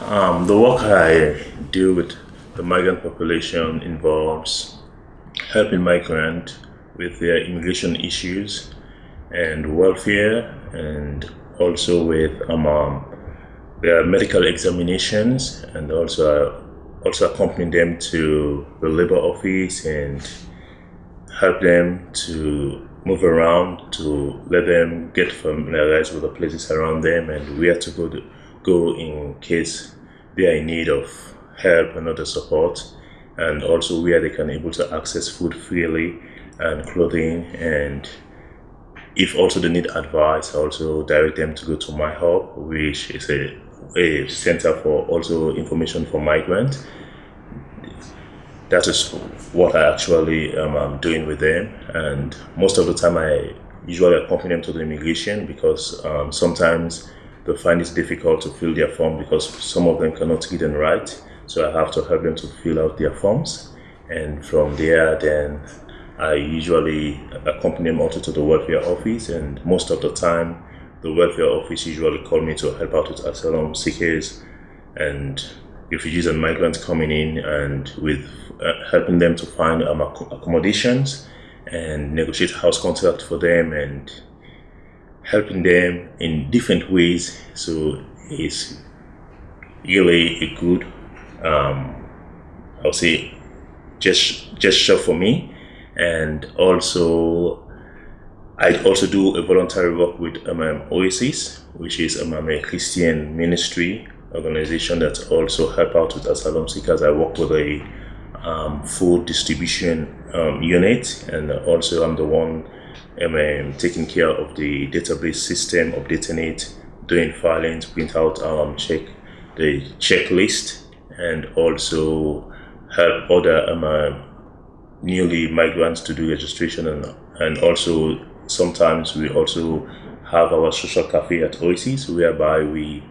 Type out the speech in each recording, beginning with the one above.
Um, the work I do with the migrant population involves helping migrants with their immigration issues and welfare and also with um, um, their medical examinations and also also accompany them to the labor office and help them to move around to let them get familiarized with the places around them and where to go to go in case they are in need of help and other support. And also where they can able to access food freely and clothing and if also they need advice I also direct them to go to MiHub which is a, a center for also information for migrants that is what i actually um, am doing with them. And most of the time i usually accompany them to the immigration because um, sometimes they find it difficult to fill their form because some of them cannot read and write. So I have to help them to fill out their forms. And from there then I usually accompany them also to the welfare office. And most of the time the welfare office usually call me to help out with asylum seekers and refugees and migrants coming in and with uh, helping them to find um, accommodations and negotiate house contract for them and helping them in different ways. So it's really a good um, I'll say just gesture for me. And also I also do a voluntary work with um, Oasis which is um, a Christian ministry organization that also help out with asylum seekers. I work with a um, food distribution um, unit and also I'm the one um, taking care of the database system updating it doing filings print out um, check the checklist and also help other um, uh, newly migrants to do registration. And, and also sometimes we also have our social cafe at Oasis whereby we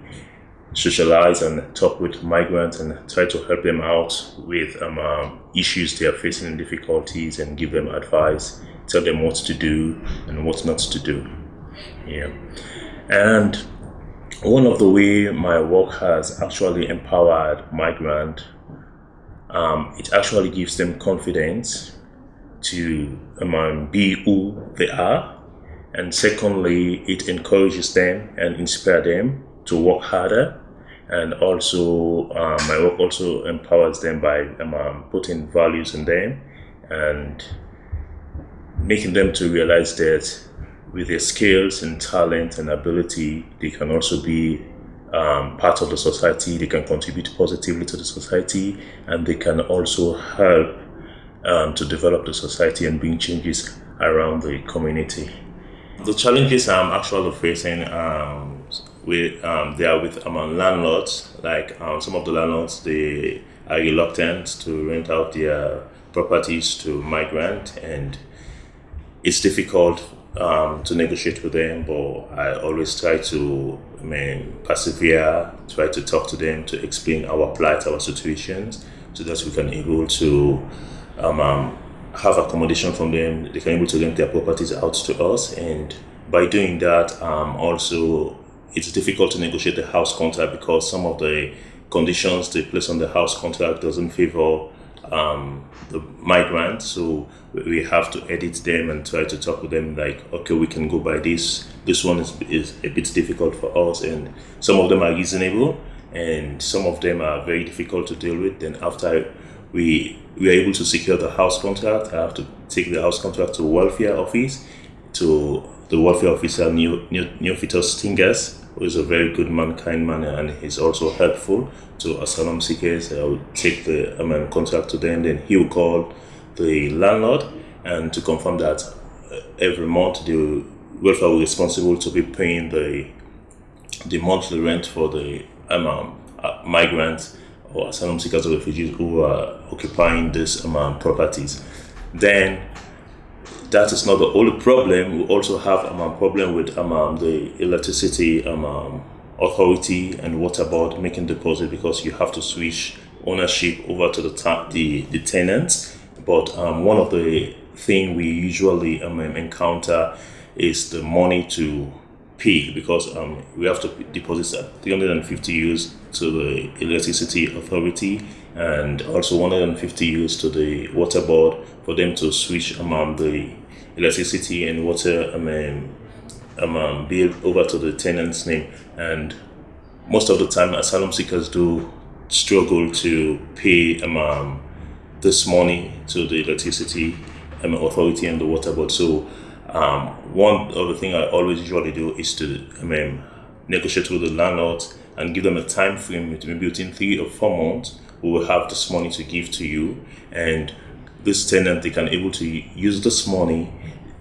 socialize and talk with migrants and try to help them out with um, um, issues they are facing and difficulties and give them advice, tell them what to do and what not to do. Yeah. And one of the way my work has actually empowered migrant, um, it actually gives them confidence to um, be who they are. And secondly, it encourages them and inspire them to work harder. And also, um, my work also empowers them by um, um, putting values in them and making them to realize that with their skills and talent and ability, they can also be um, part of the society, they can contribute positively to the society, and they can also help um, to develop the society and bring changes around the community. The challenges I'm actually facing with um, they are with among landlords. Like um, some of the landlords, they are reluctant to rent out their properties to migrant, and it's difficult um, to negotiate with them, but I always try to I mean, persevere, try to talk to them, to explain our plight, our situations, so that we can able to um, um, have accommodation from them. They can able to rent their properties out to us, and by doing that, um, also it's difficult to negotiate the house contract because some of the conditions they place on the house contract doesn't favor um, the migrants. So we have to edit them and try to talk with them like, okay, we can go by this. This one is, is a bit difficult for us. And some of them are reasonable and some of them are very difficult to deal with. Then after we, we are able to secure the house contract, I have to take the house contract to welfare office to the welfare officer new Neo, Neophytos Stingers who is a very good man, kind man, and he's also helpful to asylum seekers. I will take the I mean, contract to them, then he will call the landlord and to confirm that uh, every month the welfare will be responsible to be paying the the monthly rent for the um, uh, migrants or asylum seekers or refugees who are occupying these um, properties. Then that is not the only problem. We also have um, a problem with um, the electricity um, authority and water board making deposit because you have to switch ownership over to the the, the tenants. But um, one of the thing we usually um, encounter is the money to pay because um, we have to deposit 350 euros to the electricity authority and also 150 euros to the water board for them to switch among the electricity and water um, um, bill over to the tenant's name and most of the time asylum seekers do struggle to pay um, this money to the electricity um, authority and the water board. So um, one of the things I always usually do is to um, negotiate with the landlord and give them a time frame, maybe within three or four months, we will have this money to give to you. And this tenant, they can able to use this money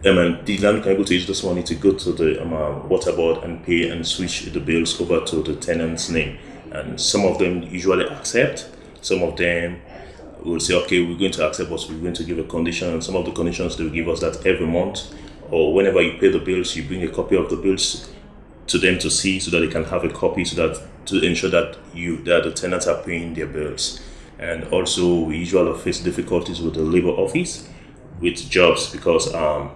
um, and the landlord can able to use this money to go to the um, water board and pay and switch the bills over to the tenant's name. And some of them usually accept, some of them will say, okay, we're going to accept, but we're going to give a condition. And some of the conditions they will give us that every month or whenever you pay the bills, you bring a copy of the bills to them to see so that they can have a copy so that to ensure that you that the tenants are paying their bills. And also, we usually face difficulties with the labor office with jobs because um,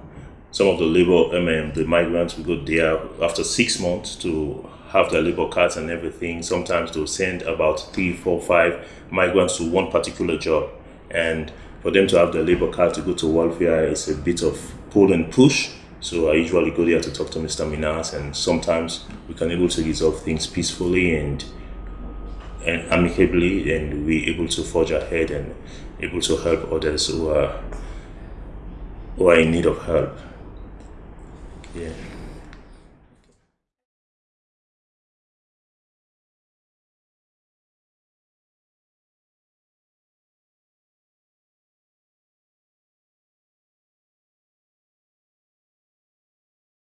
some of the labor, I mean, the migrants will go there after six months to have their labor cards and everything. Sometimes they'll send about three, four, five migrants to one particular job. And for them to have their labor card to go to welfare is a bit of pull and push. So I usually go there to talk to Mr. Minas, and sometimes we can able to resolve things peacefully and and amicably, and we able to forge ahead and able to help others who are who are in need of help. Yeah.